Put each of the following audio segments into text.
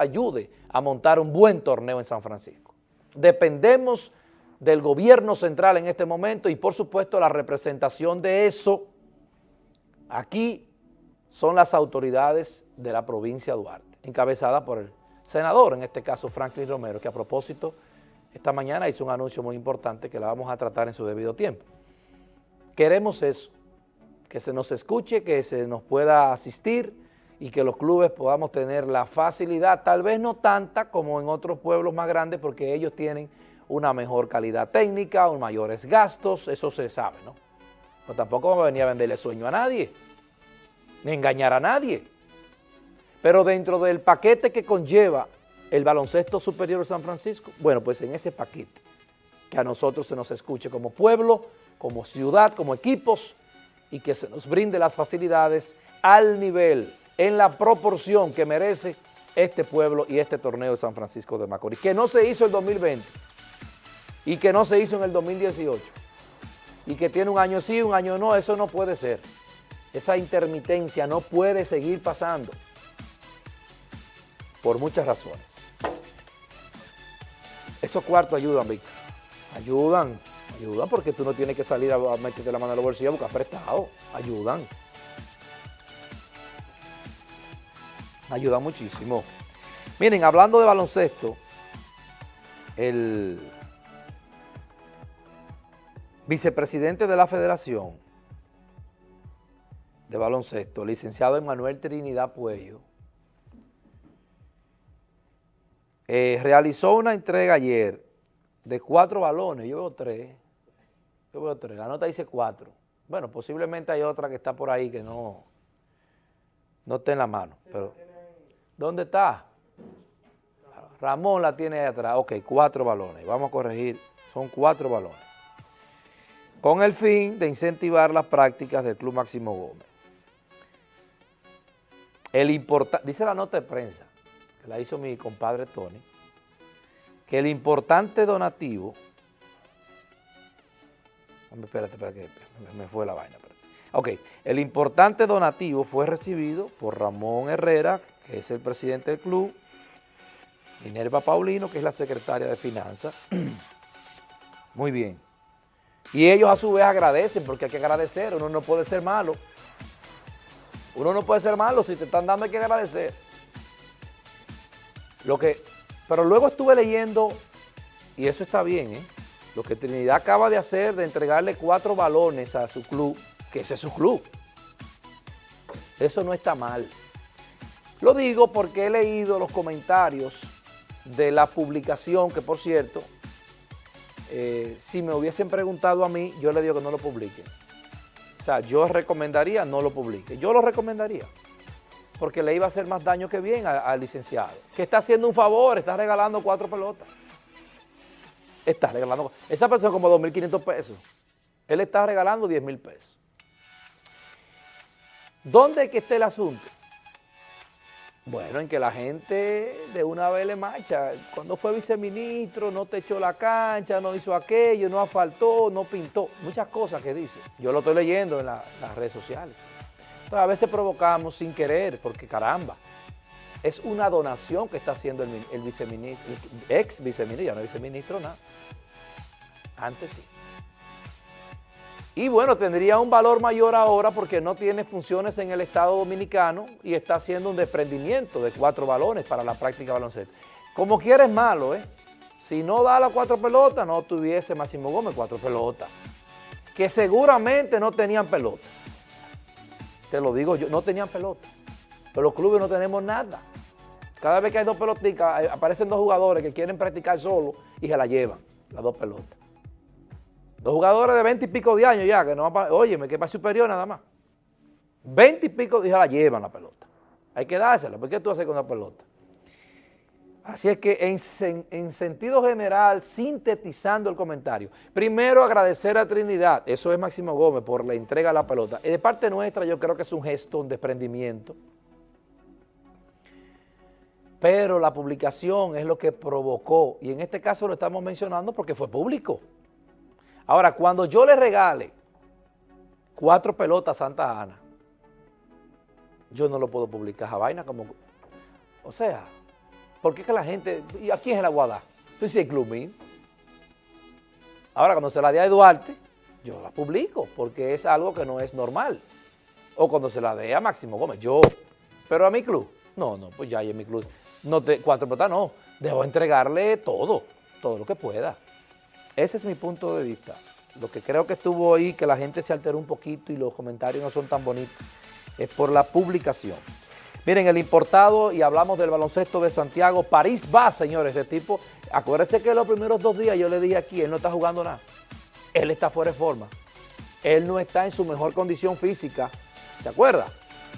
ayude a montar un buen torneo en San Francisco. Dependemos del gobierno central en este momento y por supuesto la representación de eso aquí son las autoridades de la provincia de Duarte, encabezada por el senador, en este caso Franklin Romero, que a propósito esta mañana hizo un anuncio muy importante que la vamos a tratar en su debido tiempo. Queremos eso, que se nos escuche, que se nos pueda asistir y que los clubes podamos tener la facilidad, tal vez no tanta como en otros pueblos más grandes, porque ellos tienen una mejor calidad técnica, un mayores gastos, eso se sabe, ¿no? Pero tampoco vamos a venir a venderle sueño a nadie, ni engañar a nadie. Pero dentro del paquete que conlleva el baloncesto superior de San Francisco, bueno, pues en ese paquete, que a nosotros se nos escuche como pueblo, como ciudad, como equipos, y que se nos brinde las facilidades al nivel, en la proporción que merece este pueblo y este torneo de San Francisco de Macorís, que no se hizo en 2020, y que no se hizo en el 2018 y que tiene un año sí, un año no, eso no puede ser. Esa intermitencia no puede seguir pasando por muchas razones. Esos cuartos ayudan, Víctor. Ayudan, ayudan porque tú no tienes que salir a meterte la mano en los bolsillos a buscar prestado. Ayudan. Ayudan muchísimo. Miren, hablando de baloncesto, el vicepresidente de la Federación de Baloncesto, licenciado Emanuel Trinidad Puello, eh, realizó una entrega ayer de cuatro balones, yo veo tres, yo veo tres, la nota dice cuatro. Bueno, posiblemente hay otra que está por ahí que no, no está en la mano, pero ¿dónde está? Ramón la tiene ahí atrás, ok, cuatro balones, vamos a corregir, son cuatro balones con el fin de incentivar las prácticas del Club Máximo Gómez. El dice la nota de prensa, que la hizo mi compadre Tony, que el importante donativo, espérate, espérate, me fue la vaina. Ok, el importante donativo fue recibido por Ramón Herrera, que es el presidente del club, Minerva Paulino, que es la secretaria de Finanzas. Muy bien. Y ellos a su vez agradecen, porque hay que agradecer, uno no puede ser malo. Uno no puede ser malo, si te están dando hay que agradecer. Lo que, pero luego estuve leyendo, y eso está bien, ¿eh? lo que Trinidad acaba de hacer, de entregarle cuatro balones a su club, que ese es su club. Eso no está mal. Lo digo porque he leído los comentarios de la publicación, que por cierto, eh, si me hubiesen preguntado a mí, yo le digo que no lo publique. O sea, yo recomendaría no lo publique. Yo lo recomendaría. Porque le iba a hacer más daño que bien al licenciado. Que está haciendo un favor, está regalando cuatro pelotas. Está regalando. Esa persona como 2.500 pesos. Él está regalando 10.000 pesos. ¿Dónde es que esté el asunto? Bueno, en que la gente de una vez le marcha. Cuando fue viceministro no te echó la cancha, no hizo aquello, no asfaltó, no pintó. Muchas cosas que dice. Yo lo estoy leyendo en las redes sociales. Entonces, a veces provocamos sin querer, porque caramba, es una donación que está haciendo el, el viceministro, el ex viceministro, ya no viceministro, nada. Antes sí. Y bueno, tendría un valor mayor ahora porque no tiene funciones en el Estado Dominicano y está haciendo un desprendimiento de cuatro balones para la práctica baloncesto. Como quiera es malo, ¿eh? Si no da las cuatro pelotas, no tuviese Máximo Gómez cuatro pelotas. Que seguramente no tenían pelota. Te lo digo yo, no tenían pelota. Pero los clubes no tenemos nada. Cada vez que hay dos pelotitas, eh, aparecen dos jugadores que quieren practicar solo y se la llevan, las dos pelotas. Dos jugadores de 20 y pico de años ya, que no va oye, me queda superior nada más. 20 y pico de la llevan la pelota. Hay que dársela, ¿por qué tú haces con la pelota? Así es que en, en, sentido general, sintetizando el comentario, primero agradecer a Trinidad, eso es Máximo Gómez, por la entrega de la pelota. Y de parte nuestra yo creo que es un gesto, un desprendimiento. Pero la publicación es lo que provocó, y en este caso lo estamos mencionando porque fue público. Ahora, cuando yo le regale cuatro pelotas a Santa Ana, yo no lo puedo publicar a vaina como... O sea, Porque es que la gente, ¿y aquí es en la Guadá? Tú dices Club Ahora, cuando se la dé a Duarte, yo la publico, porque es algo que no es normal. O cuando se la dé a Máximo Gómez, yo. Pero a mi club, no, no, pues ya en mi club. No cuatro pelotas no, debo entregarle todo, todo lo que pueda. Ese es mi punto de vista. Lo que creo que estuvo ahí, que la gente se alteró un poquito y los comentarios no son tan bonitos, es por la publicación. Miren, el importado, y hablamos del baloncesto de Santiago, París va, señores, ese tipo, acuérdense que los primeros dos días yo le dije aquí, él no está jugando nada, él está fuera de forma, él no está en su mejor condición física, ¿se acuerda?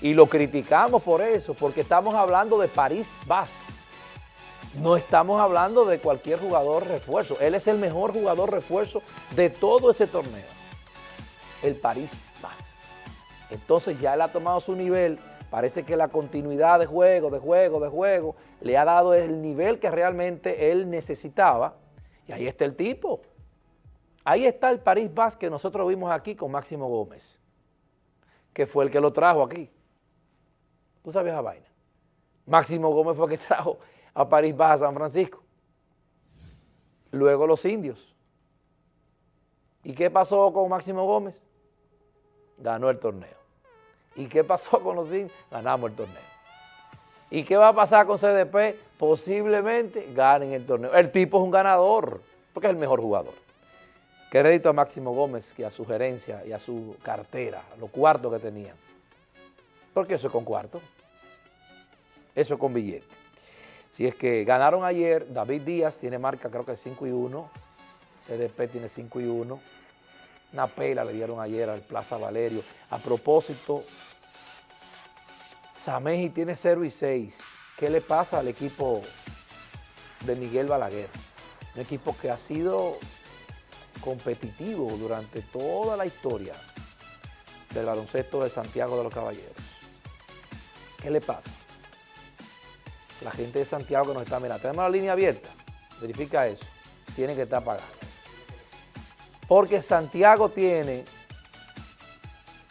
Y lo criticamos por eso, porque estamos hablando de París Vaz. No estamos hablando de cualquier jugador refuerzo. Él es el mejor jugador refuerzo de todo ese torneo. El París Vaz. Entonces ya él ha tomado su nivel. Parece que la continuidad de juego, de juego, de juego, le ha dado el nivel que realmente él necesitaba. Y ahí está el tipo. Ahí está el París Vaz que nosotros vimos aquí con Máximo Gómez, que fue el que lo trajo aquí. ¿Tú sabes esa vaina? Máximo Gómez fue el que trajo a París Baja San Francisco. Luego los indios. ¿Y qué pasó con Máximo Gómez? Ganó el torneo. ¿Y qué pasó con los indios? Ganamos el torneo. ¿Y qué va a pasar con CDP? Posiblemente ganen el torneo. El tipo es un ganador, porque es el mejor jugador. Crédito a Máximo Gómez y a su gerencia y a su cartera, a los cuartos que tenían. Porque eso es con cuarto. Eso es con billete. Si es que ganaron ayer, David Díaz tiene marca creo que 5 y 1, CDP tiene 5 y 1, una pela le dieron ayer al Plaza Valerio. A propósito, Sameji tiene 0 y 6. ¿Qué le pasa al equipo de Miguel Balaguer? Un equipo que ha sido competitivo durante toda la historia del baloncesto de Santiago de los Caballeros. ¿Qué le pasa? La gente de Santiago que nos está mirando. Tenemos la línea abierta. Verifica eso. Tiene que estar pagando. Porque Santiago tiene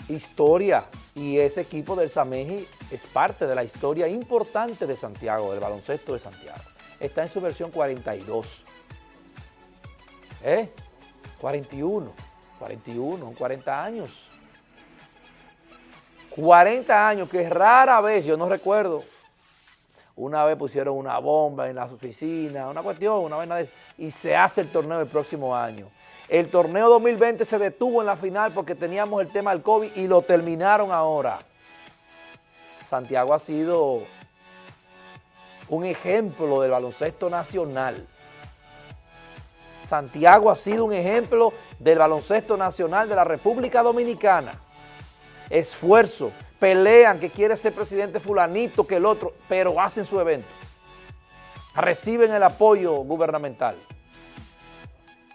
historia y ese equipo del Sameji es parte de la historia importante de Santiago, del baloncesto de Santiago. Está en su versión 42. ¿Eh? 41. 41, 40 años. 40 años, que rara vez, yo no recuerdo, una vez pusieron una bomba en las oficinas, una cuestión, una vez de y se hace el torneo el próximo año. El torneo 2020 se detuvo en la final porque teníamos el tema del COVID y lo terminaron ahora. Santiago ha sido un ejemplo del baloncesto nacional. Santiago ha sido un ejemplo del baloncesto nacional de la República Dominicana. Esfuerzo, pelean que quiere ser presidente fulanito que el otro, pero hacen su evento. Reciben el apoyo gubernamental.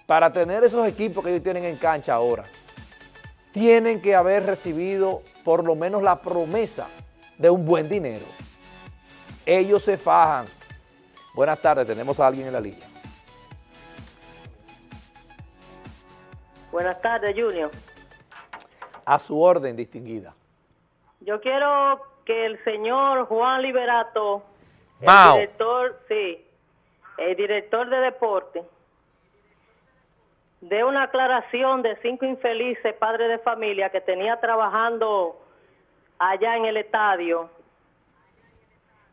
Para tener esos equipos que ellos tienen en cancha ahora, tienen que haber recibido por lo menos la promesa de un buen dinero. Ellos se fajan. Buenas tardes, tenemos a alguien en la línea. Buenas tardes, Junior. A su orden, distinguida. Yo quiero que el señor Juan Liberato, el director, sí, el director de deporte, dé una aclaración de cinco infelices padres de familia que tenía trabajando allá en el estadio,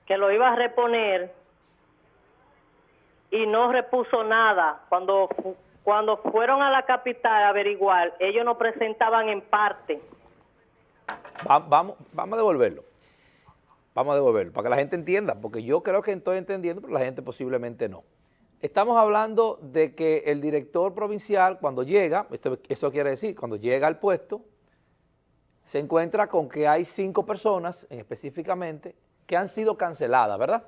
que lo iba a reponer y no repuso nada. Cuando, cuando fueron a la capital a averiguar, ellos no presentaban en parte vamos, vamos a devolverlo. Vamos a devolverlo, para que la gente entienda, porque yo creo que estoy entendiendo, pero la gente posiblemente no. Estamos hablando de que el director provincial, cuando llega, esto, eso quiere decir, cuando llega al puesto, se encuentra con que hay cinco personas, específicamente, que han sido canceladas, ¿verdad?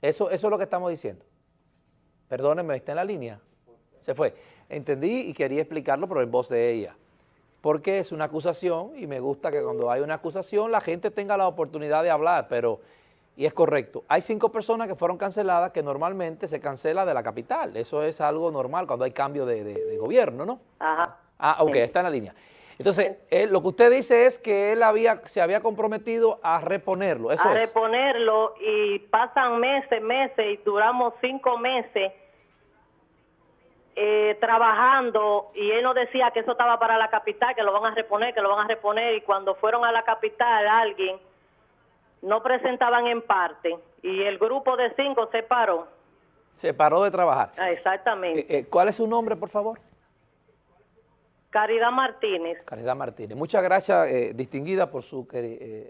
Eso, eso es lo que estamos diciendo. Perdónenme, está en la línea. Se fue. Entendí y quería explicarlo, pero en voz de ella porque es una acusación y me gusta que cuando hay una acusación la gente tenga la oportunidad de hablar, pero, y es correcto, hay cinco personas que fueron canceladas que normalmente se cancela de la capital, eso es algo normal cuando hay cambio de, gobierno, ¿no? Ajá. Ah, ok, está en la línea. Entonces, él- lo que usted dice es que él había, se había comprometido a reponerlo, eso a es. reponerlo y pasan meses, meses y duramos cinco meses eh, trabajando y él nos decía que eso estaba para la capital, que lo van a reponer, que lo van a reponer y cuando fueron a la capital alguien no presentaban en parte y el grupo de cinco se paró. Se paró de trabajar. Ah, exactamente. Eh, eh, ¿Cuál es su nombre, por favor? Caridad Martínez. Caridad Martínez. Muchas gracias, eh, distinguida, por su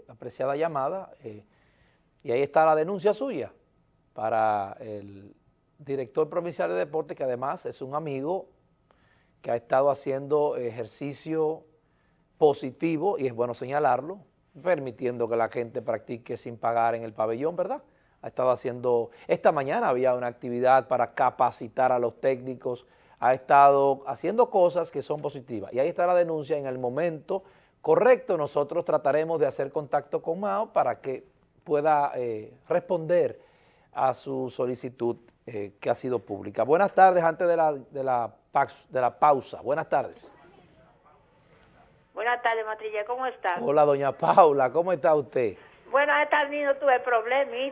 apreciada llamada. y ahí está la denuncia suya para el director provincial de deporte, que además es un amigo que ha estado haciendo ejercicio positivo, y es bueno señalarlo, permitiendo que la gente practique sin pagar en el pabellón, ¿verdad? Ha estado haciendo, esta mañana había una actividad para capacitar a los técnicos, ha estado haciendo cosas que son positivas. Y ahí está la denuncia en el momento correcto. Nosotros trataremos de hacer contacto con Mao para que pueda eh, responder a su solicitud eh, que ha sido pública. Buenas tardes, antes de la, de la, de la pausa. Buenas tardes. Buenas tardes, Matrilla, ¿cómo estás? Hola, doña Paula, ¿cómo está usted? Bueno, esta niño tuve problemas